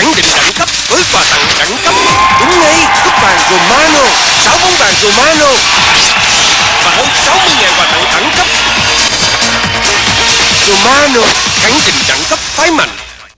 khẳng định đẳng cấp, với quà tặng đẳng cấp. Đúng ngay, cúp vàng Romano, sáu bóng vàng Romano. Và hơn 60 ngàn quà tặng đẳng cấp. Romano, khẳng định đẳng cấp, phái mạnh.